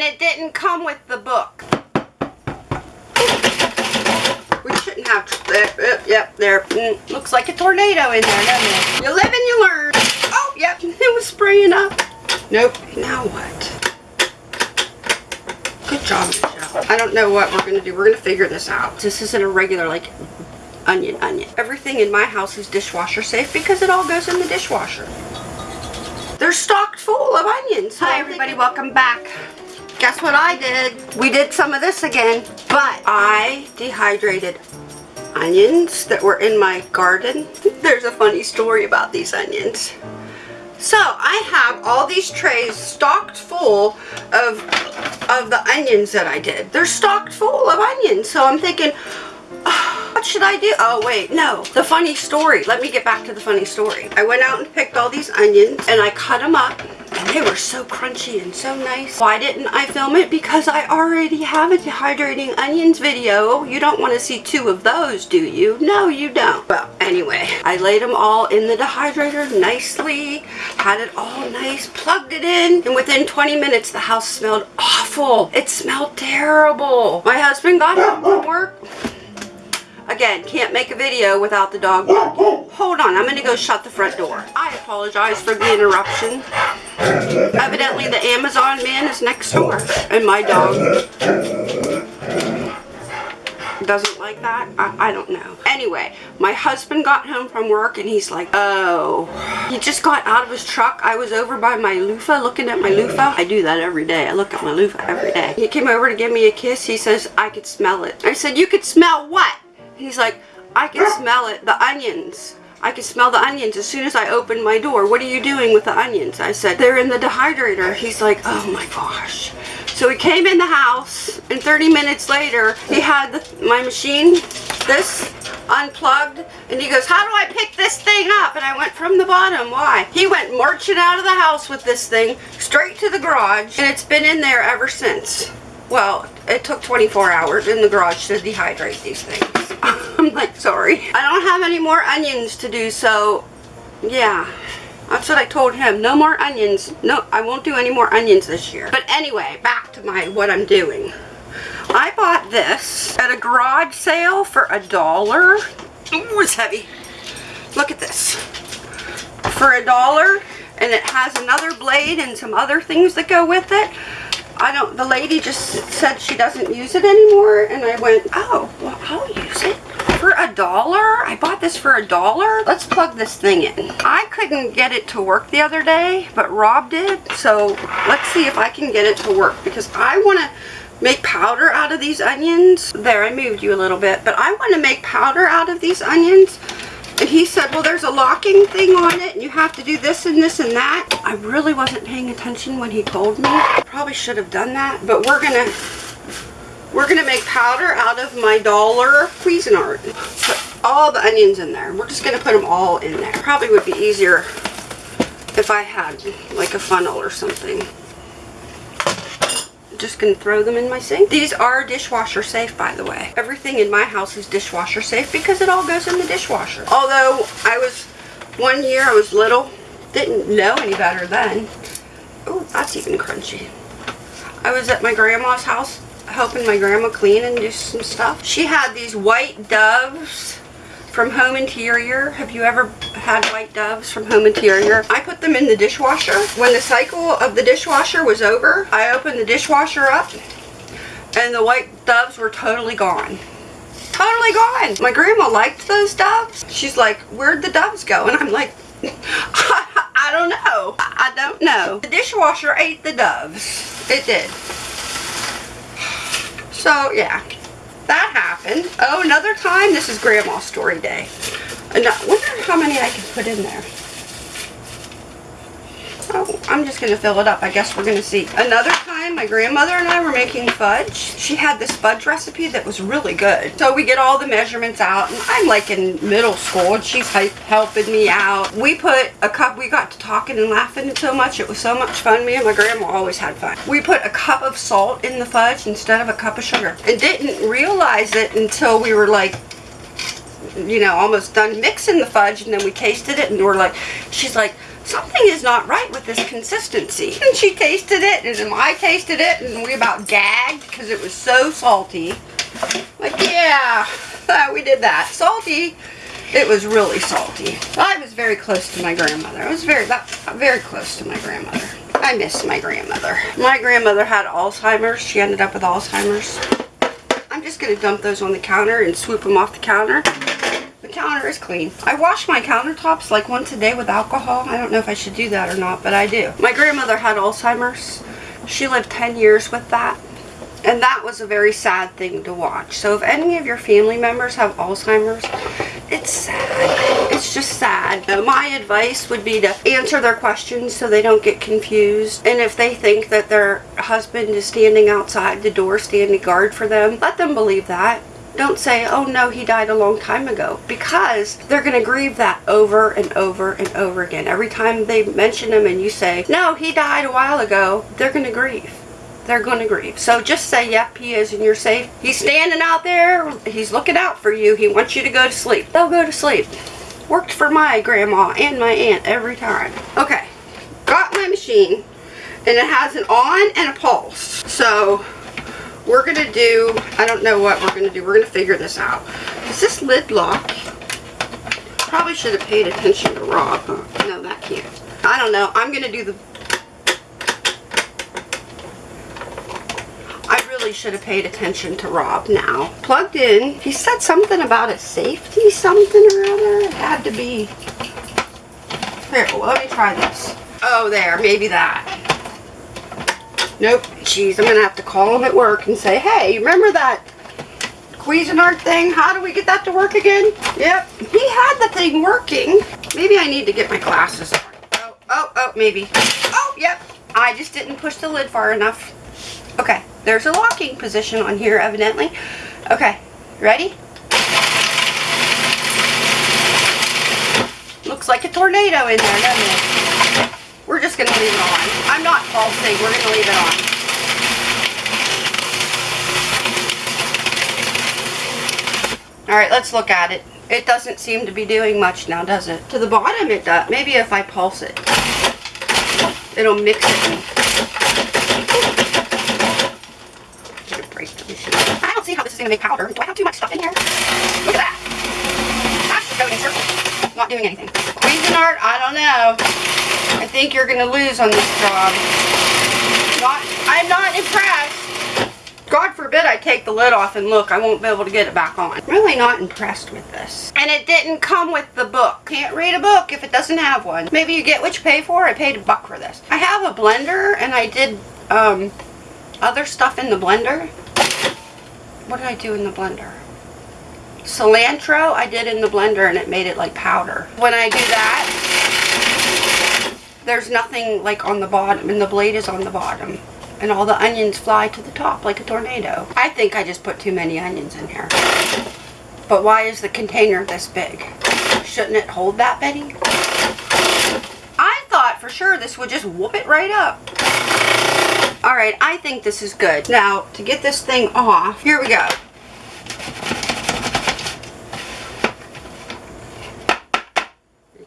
and it didn't come with the book. We shouldn't have, uh, yep, there, mm, looks like a tornado in there, doesn't it? You live and you learn. Oh, yep, it was spraying up. Nope, now what? Good job, Michelle. I don't know what we're going to do. We're going to figure this out. This isn't a regular, like, onion, onion. Everything in my house is dishwasher safe because it all goes in the dishwasher. They're stocked full of onions. Hi, everybody. Welcome back. Guess what I did? We did some of this again, but I dehydrated onions that were in my garden. There's a funny story about these onions. So I have all these trays stocked full of, of the onions that I did. They're stocked full of onions. So I'm thinking, oh, what should I do? Oh wait, no. The funny story. Let me get back to the funny story. I went out and picked all these onions and I cut them up they were so crunchy and so nice. Why didn't I film it? Because I already have a dehydrating onions video. You don't want to see two of those, do you? No, you don't. Well, anyway, I laid them all in the dehydrator nicely, had it all nice, plugged it in, and within 20 minutes the house smelled awful. It smelled terrible. My husband got home from work Again, can't make a video without the dog barking. Hold on, I'm going to go shut the front door. I apologize for the interruption. Evidently the Amazon man is next door. And my dog doesn't like that. I, I, don't know. Anyway, my husband got home from work and he's like, oh. He just got out of his truck. I was over by my loofah looking at my loofah. I do that every day. I look at my loofah every day. He came over to give me a kiss. He says, I could smell it. I said, you could smell what? He's like, I can smell it, the onions. I can smell the onions as soon as I open my door. What are you doing with the onions? I said, they're in the dehydrator. He's like, oh my gosh. So he came in the house and 30 minutes later, he had the, my machine, this, unplugged. And he goes, how do I pick this thing up? And I went, from the bottom. Why? He went marching out of the house with this thing, straight to the garage. And it's been in there ever since. Well, it took 24 hours in the garage to dehydrate these things. I'm like, sorry. I don't have any more onions to do, so yeah. That's what I told him. No more onions. No, I won't do any more onions this year. But anyway, back to my what I'm doing. I bought this at a garage sale for a dollar. Ooh, it's heavy. Look at this. For a dollar, and it has another blade and some other things that go with it. I don't, the lady just said she doesn't use it anymore, and I went, oh, well, I'll use it. For a dollar? I bought this for a dollar? Let's plug this thing in. I couldn't get it to work the other day, but Rob did, so let's see if I can get it to work, because I want to make powder out of these onions. There, I moved you a little bit, but I want to make powder out of these onions and he said, well, there's a locking thing on it, and you have to do this and this and that. I really wasn't paying attention when he told me. Probably should have done that, but we're going to we're going to make powder out of my dollar Cuisinart. Put all the onions in there. We're just going to put them all in there. Probably would be easier if I had like a funnel or something just gonna throw them in my sink. These are dishwasher safe, by the way. Everything in my house is dishwasher safe because it all goes in the dishwasher. Although I was, one year I was little, didn't know any better then. Oh, that's even crunchy. I was at my grandma's house helping my grandma clean and do some stuff. She had these white doves from Home Interior. Have you ever had white doves from Home Interior? I put them in the dishwasher. When the cycle of the dishwasher was over, I opened the dishwasher up and the white doves were totally gone. Totally gone. My grandma liked those doves. She's like, where'd the doves go? And I'm like, I don't know. I don't know. The dishwasher ate the doves. It did. So, yeah that happened. Oh, another time, this is Grandma's story day. And I wonder how many I can put in there. Oh, I'm just going to fill it up. I guess we're going to see. Another time, my grandmother and I were making fudge. She had this fudge recipe that was really good. So we get all the measurements out, and I'm like in middle school, and she's helping me out. We put a cup, we got to talking and laughing so much. It was so much fun. Me and my grandma always had fun. We put a cup of salt in the fudge instead of a cup of sugar. And didn't realize it until we were like you know, almost done mixing the fudge and then we tasted it and we're like, she's like, something is not right with this consistency. And she tasted it, and I tasted it, and we about gagged because it was so salty. Like, yeah, we did that. Salty. It was really salty. I was very close to my grandmother. I was very, very close to my grandmother. I miss my grandmother. My grandmother had Alzheimer's. She ended up with Alzheimer's. I'm just going to dump those on the counter and swoop them off the counter. Counter is clean. I wash my countertops like once a day with alcohol. I don't know if I should do that or not, but I do. My grandmother had Alzheimer's. She lived 10 years with that. And that was a very sad thing to watch. So if any of your family members have Alzheimer's, it's sad. It's just sad. My advice would be to answer their questions so they don't get confused. And if they think that their husband is standing outside the door standing guard for them, let them believe that. Don't say, oh no, he died a long time ago. Because they're going to grieve that over and over and over again. Every time they mention him and you say, no, he died a while ago, they're going to grieve they're going to grieve. So just say, yep, he is and you're safe. He's standing out there. He's looking out for you. He wants you to go to sleep. They'll go to sleep. Worked for my grandma and my aunt every time. Okay, got my machine and it has an on and a pulse. So we're going to do, I don't know what we're going to do. We're going to figure this out. Is this lid lock? Probably should have paid attention to Rob. No, that can't. I don't know. I'm going to do the I really should have paid attention to Rob now. Plugged in. He said something about a safety something or other. It had to be. Here, let me try this. Oh, there. Maybe that. Nope. Jeez, I'm going to have to call him at work and say, hey, remember that Cuisinart thing? How do we get that to work again? Yep. He had the thing working. Maybe I need to get my glasses on. Oh, oh, oh, maybe. Oh, yep. I just didn't push the lid far enough. Okay. There's a locking position on here, evidently. Okay, ready? Looks like a tornado in there, doesn't it? We're just going to leave it on. I'm not pulsing. We're going to leave it on. Alright, let's look at it. It doesn't seem to be doing much now, does it? To the bottom it does. Maybe if I pulse it, it'll mix it I don't see how this is going to make powder. Do I have too much stuff in here? Look at that. That's going in circles. Not doing anything. Cuisinart, I don't know. I think you're going to lose on this job. Not, I'm not impressed. God forbid I take the lid off and look, I won't be able to get it back on. Really not impressed with this. And it didn't come with the book. Can't read a book if it doesn't have one. Maybe you get what you pay for. I paid a buck for this. I have a blender and I did um, other stuff in the blender what did I do in the blender? Cilantro I did in the blender and it made it like powder. When I do that, there's nothing like on the bottom and the blade is on the bottom. And all the onions fly to the top like a tornado. I think I just put too many onions in here. But why is the container this big? Shouldn't it hold that, Betty? I thought for sure this would just whoop it right up. Alright, I think this is good. Now, to get this thing off, here we go.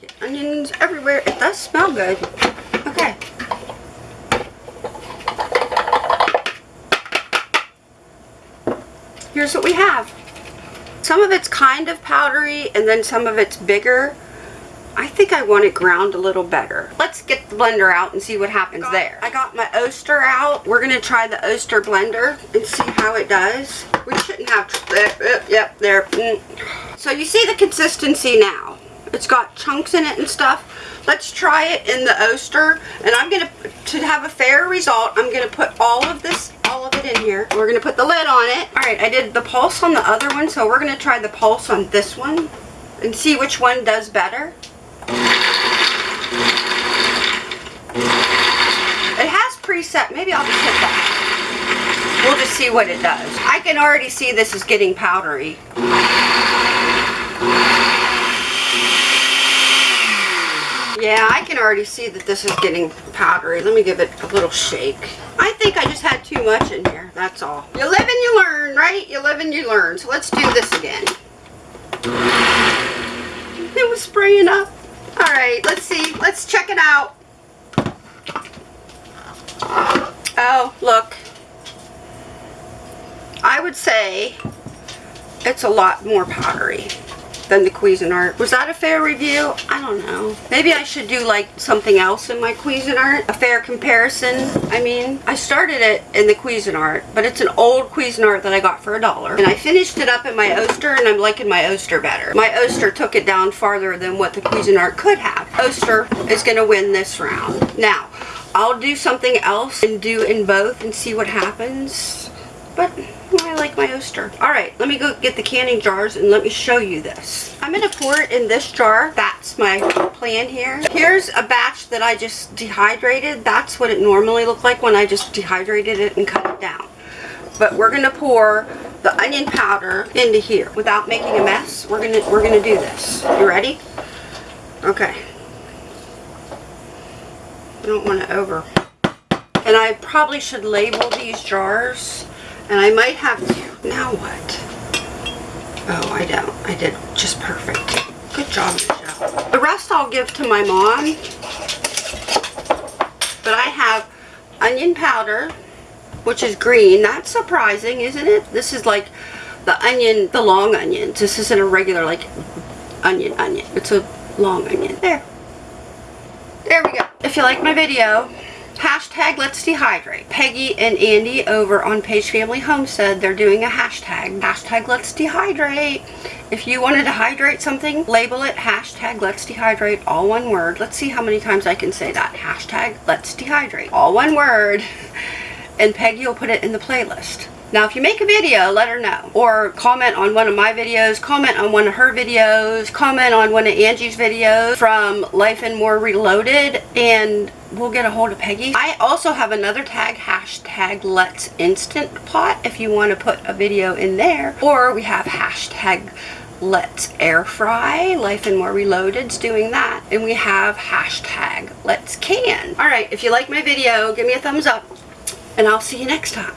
Get onions everywhere. It does smell good. Okay. Here's what we have. Some of it's kind of powdery and then some of it's bigger. I think I want it ground a little better. Let's get the blender out and see what happens I got, there. I got my Oster out. We're going to try the Oster blender and see how it does. We shouldn't have, uh, yep, there. Mm. So you see the consistency now. It's got chunks in it and stuff. Let's try it in the Oster. And I'm going to, to have a fair result, I'm going to put all of this, all of it in here. We're going to put the lid on it. All right, I did the pulse on the other one, so we're going to try the pulse on this one and see which one does better. It has preset. Maybe I'll just hit that. We'll just see what it does. I can already see this is getting powdery. Yeah, I can already see that this is getting powdery. Let me give it a little shake. I think I just had too much in here. That's all. You live and you learn, right? You live and you learn. So let's do this again. It was spraying up. All right, let's see. Let's check it out. Oh, look. I would say it's a lot more powdery than the Cuisinart. Was that a fair review? I don't know. Maybe I should do like something else in my Cuisinart. A fair comparison. I mean, I started it in the Cuisinart, but it's an old Cuisinart that I got for a dollar. And I finished it up in my Oster and I'm liking my Oster better. My Oster took it down farther than what the Cuisinart could have. Oster is going to win this round. Now, I'll do something else and do in both and see what happens. But I like my Oster. Alright, let me go get the canning jars and let me show you this. I'm going to pour it in this jar. That's my plan here. Here's a batch that I just dehydrated. That's what it normally looked like when I just dehydrated it and cut it down. But we're going to pour the onion powder into here without making a mess. We're going to we're going to do this. You ready? Okay. I don't want to over. And I probably should label these jars and I might have to. Now what? Oh, I don't. I did just perfect. Good job, Michelle. The rest I'll give to my mom. But I have onion powder, which is green. That's surprising, isn't it? This is like the onion, the long onions. This isn't a regular, like, onion onion. It's a long onion. There. There we go. If you like my video, Hashtag Let's Dehydrate. Peggy and Andy over on Page Family Homestead, they're doing a hashtag. Hashtag Let's Dehydrate. If you wanted to hydrate something, label it hashtag Let's Dehydrate, all one word. Let's see how many times I can say that. Hashtag Let's Dehydrate, all one word. And Peggy will put it in the playlist. Now, if you make a video, let her know. Or comment on one of my videos, comment on one of her videos, comment on one of Angie's videos from Life and More Reloaded, and we'll get a hold of Peggy. I also have another tag, hashtag Let's Instant Pot, if you want to put a video in there. Or we have hashtag Let's Air Fry. Life and More Reloaded's doing that. And we have hashtag Let's Can. Alright, if you like my video, give me a thumbs up, and I'll see you next time.